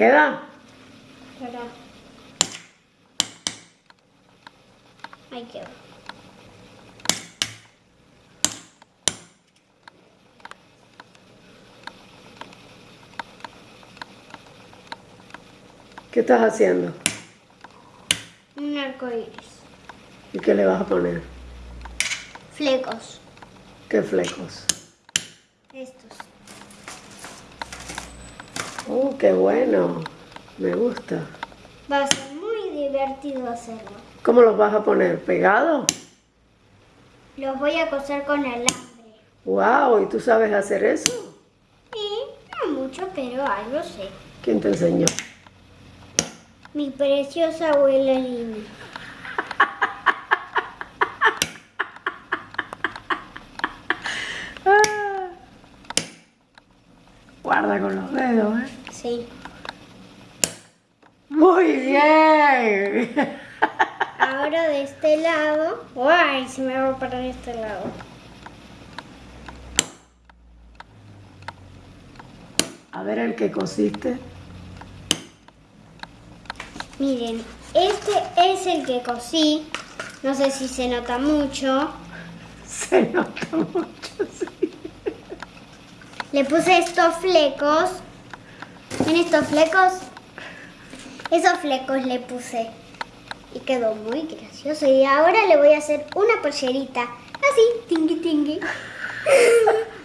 ¿Queda? Espera. Ahí quedó. ¿Qué estás haciendo? Un arco iris. ¿Y qué le vas a poner? Flecos. ¿Qué flecos? Estos. ¡Oh, qué bueno! Me gusta. Va a ser muy divertido hacerlo. ¿Cómo los vas a poner? ¿Pegados? Los voy a coser con alambre. ¡Wow! ¿Y tú sabes hacer eso? Y no mucho, pero algo sé. ¿Quién te enseñó? Mi preciosa abuela Lina. Guarda con los dedos, ¿eh? Sí. Muy bien. Ahora de este lado. ¡Ay! Se me va a parar este lado. A ver el que cosiste. Miren, este es el que cosí. No sé si se nota mucho. Se nota mucho, sí. Le puse estos flecos. ¿Ven estos flecos? Esos flecos le puse. Y quedó muy gracioso. Y ahora le voy a hacer una pollerita. Así, tingui tingui.